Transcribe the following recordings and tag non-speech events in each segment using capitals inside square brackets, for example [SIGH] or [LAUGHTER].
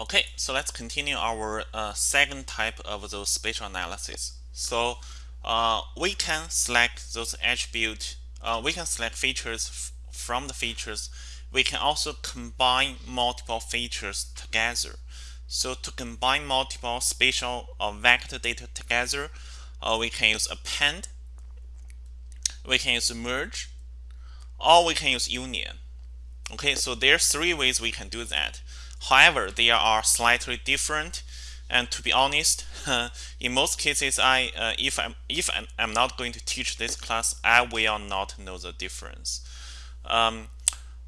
Okay, so let's continue our uh, second type of those spatial analysis. So uh, we can select those attribute, uh, we can select features from the features. We can also combine multiple features together. So to combine multiple spatial or vector data together, uh, we can use append, we can use merge, or we can use union. Okay, so there are three ways we can do that. However, they are slightly different. And to be honest, [LAUGHS] in most cases, I uh, if I'm if I'm, I'm, not going to teach this class, I will not know the difference. Um,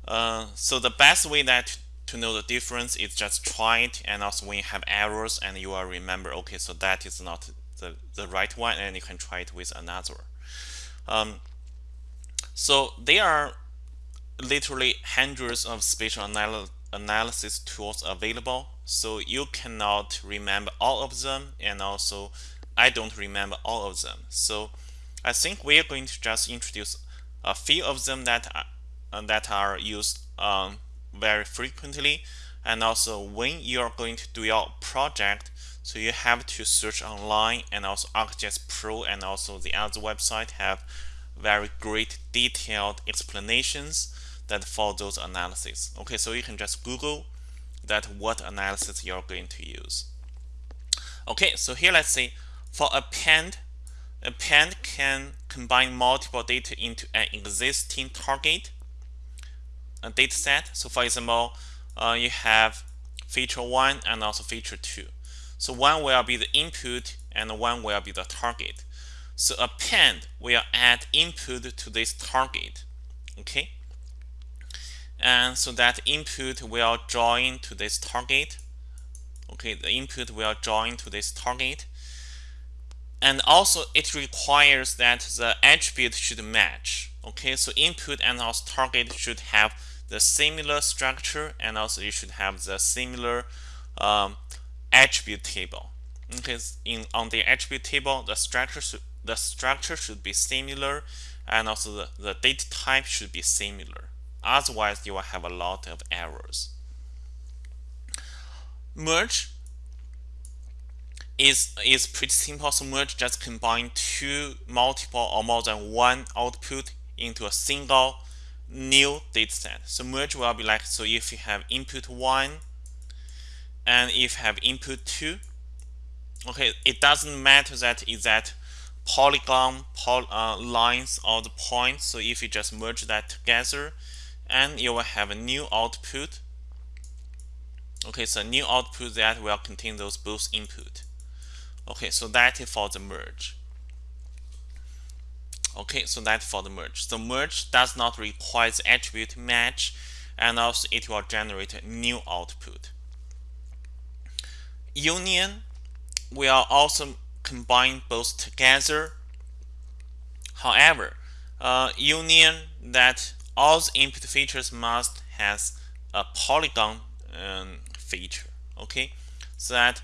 uh, so the best way that to know the difference is just try it, and also when you have errors, and you will remember, okay, so that is not the the right one, and you can try it with another. Um, so there are literally hundreds of spatial analysis analysis tools available so you cannot remember all of them and also I don't remember all of them. So I think we are going to just introduce a few of them that are, uh, that are used um, very frequently. And also when you are going to do your project so you have to search online and also ArcGIS Pro and also the other website have very great detailed explanations that for those analysis. Okay, so you can just Google that what analysis you're going to use. Okay, so here let's say for append, append can combine multiple data into an existing target a data set. So for example, uh, you have feature 1 and also feature 2. So one will be the input and one will be the target. So append will add input to this target. Okay and so that input will join to this target. Okay the input will join to this target. And also it requires that the attribute should match. Okay so input and also target should have the similar structure and also you should have the similar um, attribute table. Okay in on the attribute table the structure should the structure should be similar and also the, the data type should be similar Otherwise, you will have a lot of errors. Merge is, is pretty simple. So merge just combine two multiple or more than one output into a single new dataset. So merge will be like, so if you have input 1 and if you have input 2, okay, it doesn't matter that is that polygon poly, uh, lines or the points. So if you just merge that together, and you will have a new output. Okay so new output that will contain those both input. Okay so that is for the merge. Okay so that for the merge. So merge does not require the attribute match and also it will generate a new output. Union will also combine both together. However uh, union that all the input features must has a polygon um, feature okay? So that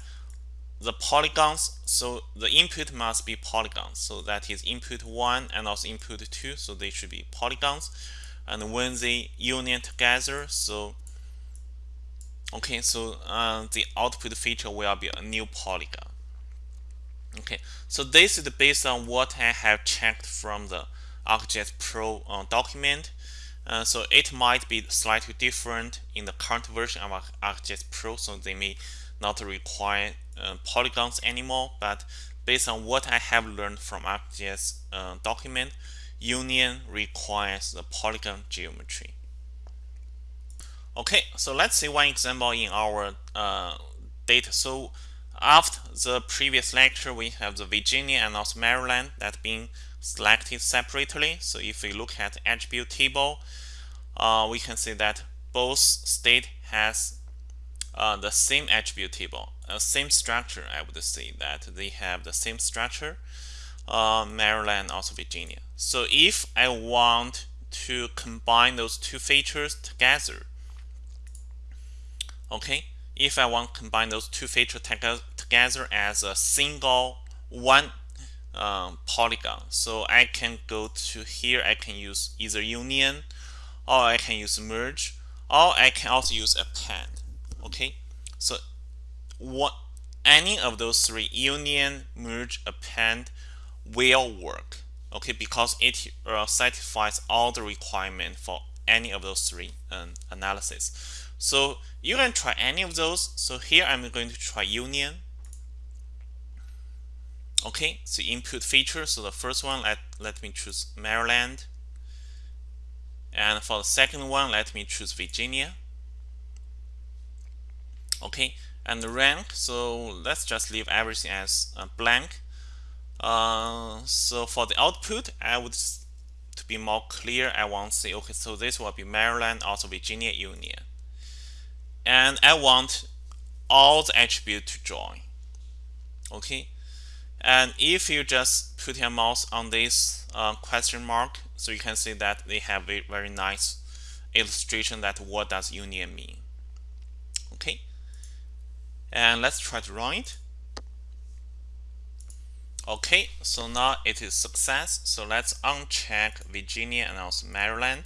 the polygons so the input must be polygons so that is input 1 and also input 2 so they should be polygons. And when they union together so okay so uh, the output feature will be a new polygon. Okay so this is based on what I have checked from the ArcGIS Pro uh, document uh, so it might be slightly different in the current version of ArcGIS Pro, so they may not require uh, polygons anymore. But based on what I have learned from ArcGIS uh, document, Union requires the polygon geometry. Okay, so let's see one example in our uh, data. So after the previous lecture, we have the Virginia and also Maryland that being selected separately. So if we look at attribute table, uh, we can see that both state has uh, the same attribute table, uh, same structure. I would say that they have the same structure, uh, Maryland also Virginia. So if I want to combine those two features together, okay, if I want to combine those two features together as a single one um, polygon. So I can go to here, I can use either union or I can use merge or I can also use append okay so what any of those three union, merge, append will work. Okay, because it uh, satisfies all the requirement for any of those three um, analysis. So you can try any of those. So here I'm going to try union. Okay, so input feature. So the first one, let, let me choose Maryland. And for the second one, let me choose Virginia. Okay, and the rank, so let's just leave everything as blank. Uh, so for the output, I would, to be more clear, I want to say, okay, so this will be Maryland, also Virginia Union. And I want all the attribute to join. Okay, and if you just put your mouse on this uh, question mark, so you can see that they have a very nice illustration that what does union mean. Okay, and let's try to run it. Okay, so now it is success. So let's uncheck Virginia and also Maryland.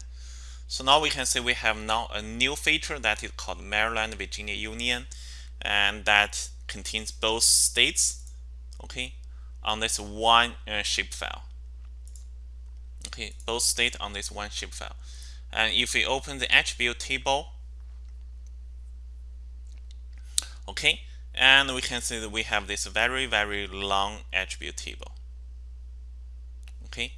So now we can see we have now a new feature that is called Maryland Virginia Union and that contains both states okay on this one uh. Okay, both state on this one file. And if we open the attribute table, okay, and we can see that we have this very, very long attribute table. Okay,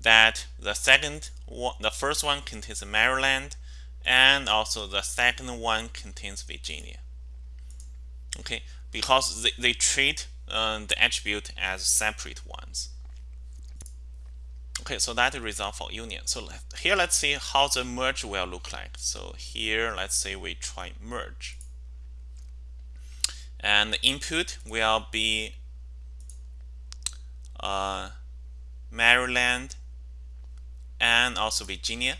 that the second one, the first one contains Maryland, and also the second one contains Virginia. Okay, because they, they treat uh, the attribute as separate ones. Okay, so that is result for union. So here, let's see how the merge will look like. So here, let's say we try merge. And the input will be uh, Maryland and also Virginia.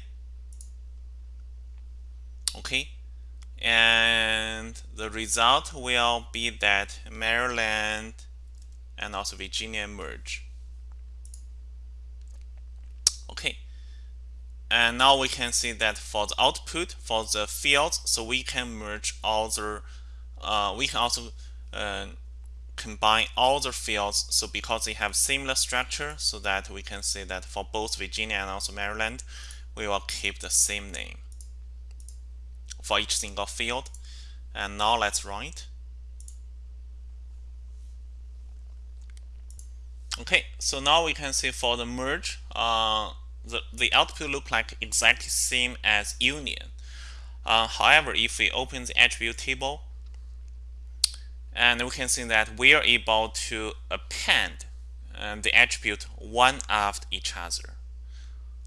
Okay, and the result will be that Maryland and also Virginia merge. Okay, and now we can see that for the output for the fields, so we can merge all the, uh, we can also uh, combine all the fields. So because they have similar structure, so that we can see that for both Virginia and also Maryland, we will keep the same name for each single field. And now let's run it. Okay, so now we can see for the merge, uh, the, the output look like exactly same as union. Uh, however, if we open the attribute table, and we can see that we are able to append um, the attribute one after each other.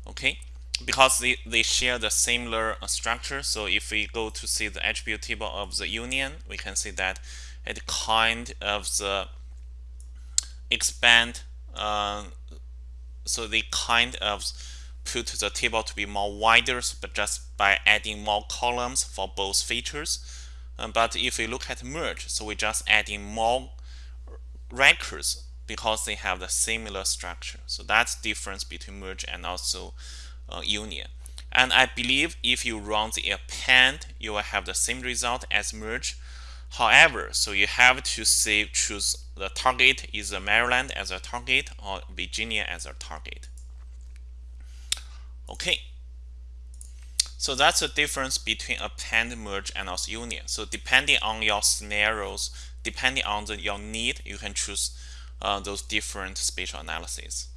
Okay, because they, they share the similar uh, structure. So if we go to see the attribute table of the union, we can see that it kind of the expand. Uh, so they kind of put the table to be more wider, but just by adding more columns for both features. Um, but if we look at merge, so we just adding more records because they have the similar structure. So that's difference between merge and also uh, union. And I believe if you run the append, you will have the same result as merge. However, so you have to say choose the target is Maryland as a target or Virginia as a target. Okay. So that's the difference between append, merge, and also union. So depending on your scenarios, depending on the, your need, you can choose uh, those different spatial analyses.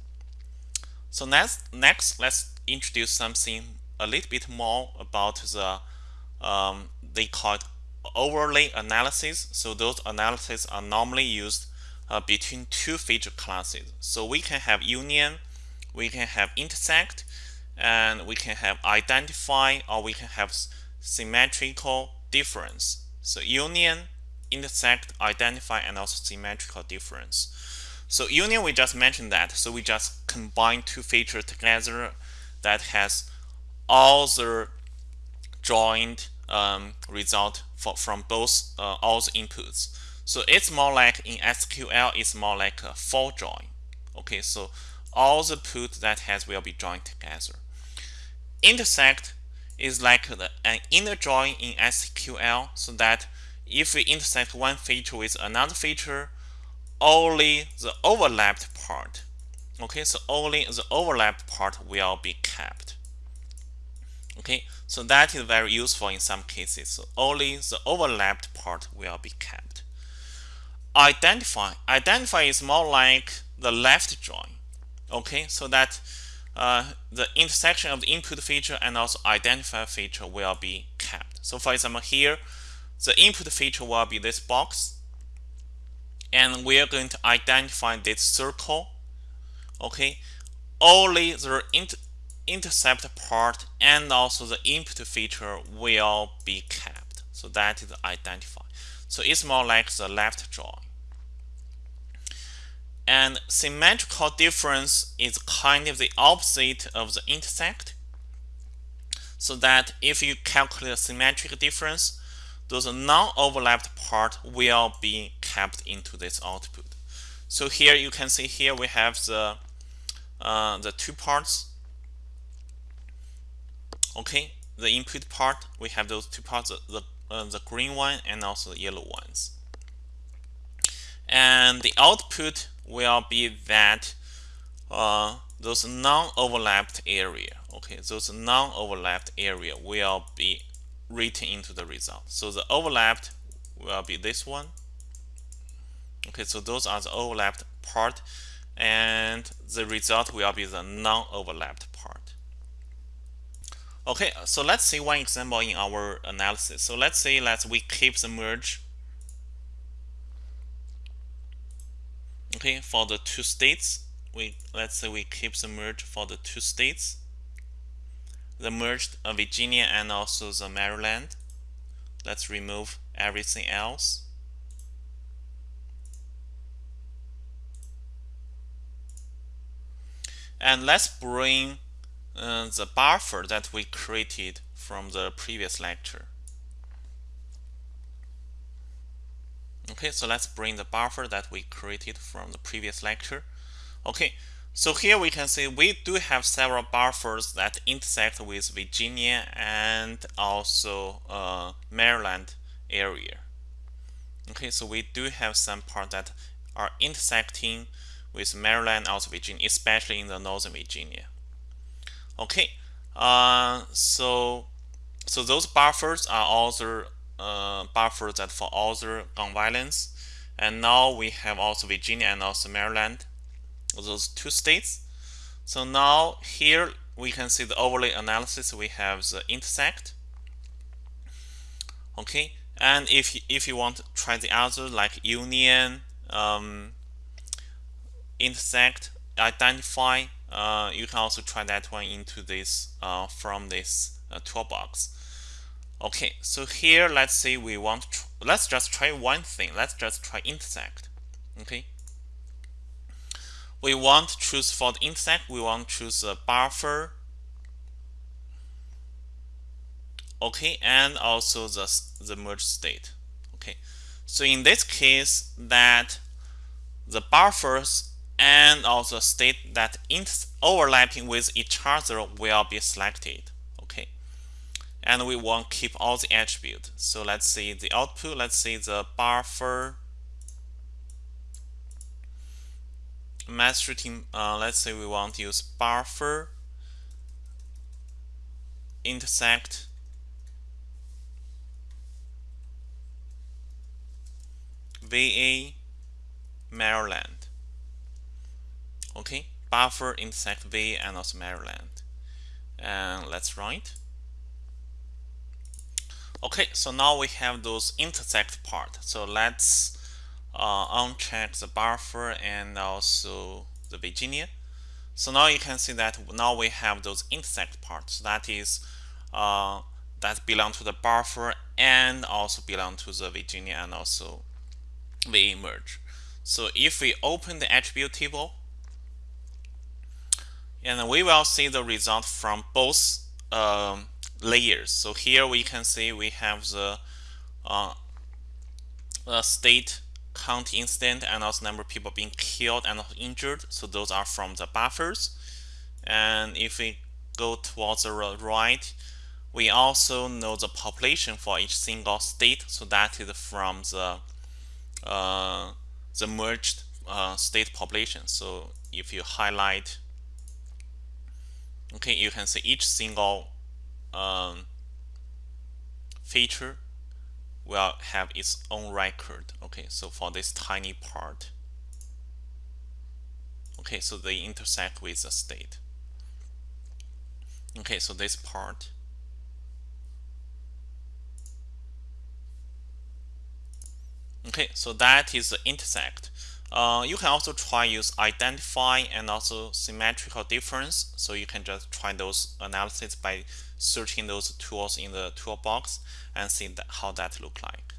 So next, next, let's introduce something a little bit more about the um, they call it overlay analysis. So those analyses are normally used uh, between two feature classes. So we can have union, we can have intersect, and we can have identify, or we can have symmetrical difference. So union, intersect, identify, and also symmetrical difference. So union, we just mentioned that. So we just combine two features together that has all the joined um, result for, from both uh, all the inputs. So it's more like in SQL, it's more like a full join. Okay, so all the put that has will be joined together. Intersect is like the, an inner join in SQL so that if we intersect one feature with another feature, only the overlapped part. Okay, so only the overlap part will be kept. Okay, so that is very useful in some cases. So only the overlapped part will be kept. Identify. Identify is more like the left join. Okay, so that uh, the intersection of the input feature and also identifier feature will be kept. So for example, here, the input feature will be this box, and we are going to identify this circle. Okay, only the inter intercept part and also the input feature will be kept. So that is identify. So it's more like the left join. And symmetrical difference is kind of the opposite of the intersect. So that if you calculate a symmetric difference, those non-overlapped part will be kept into this output. So here you can see here we have the uh, the two parts. Okay, the input part we have those two parts, the uh, the green one and also the yellow ones. And the output will be that uh, those non-overlapped area okay those non-overlapped area will be written into the result so the overlapped will be this one okay so those are the overlapped part and the result will be the non-overlapped part. Okay so let's see one example in our analysis. So let's say let's we keep the merge okay for the two states. We let's say we keep the merge for the two states the merged Virginia and also the Maryland. Let's remove everything else and let's bring uh, the buffer that we created from the previous lecture. Okay so let's bring the buffer that we created from the previous lecture. Okay so here we can see we do have several buffers that intersect with Virginia and also uh, Maryland area. Okay so we do have some parts that are intersecting with Maryland also Virginia especially in the northern Virginia okay uh, so so those buffers are also uh, buffer that for other gun violence. And now we have also Virginia and also Maryland, those two states. So now here we can see the overlay analysis. We have the intersect. Okay, and if if you want to try the other like union, um, intersect, identify, uh, you can also try that one into this uh, from this uh, toolbox. Okay, so here let's say we want let's just try one thing. Let's just try intersect. Okay. We want to choose for the intersect, we want to choose a buffer. Okay, and also the, the merge state. Okay. So in this case that the buffers and also state that in overlapping with each other will be selected okay and we want to keep all the attribute. So let's see the output. Let's see the buffer team. Uh, let's say we want to use buffer intersect VA Maryland. Okay, buffer intersect v and also Maryland. And let's write. Okay, so now we have those intersect part. So let's uh, uncheck the buffer and also the Virginia. So now you can see that now we have those intersect parts. That is uh, that belong to the buffer and also belong to the Virginia and also VA merge. So if we open the attribute table, and we will see the result from both um, layers. So here we can see we have the uh, state count incident and also number of people being killed and injured. So those are from the buffers. And if we go towards the right, we also know the population for each single state so that is from the uh, the merged uh, state population so if you highlight okay you can see each single um, feature will have its own record. Okay so for this tiny part. Okay so they intersect with the state. Okay so this part. Okay so that is the intersect uh, you can also try use identify and also symmetrical difference. So you can just try those analysis by searching those tools in the toolbox and see that how that look like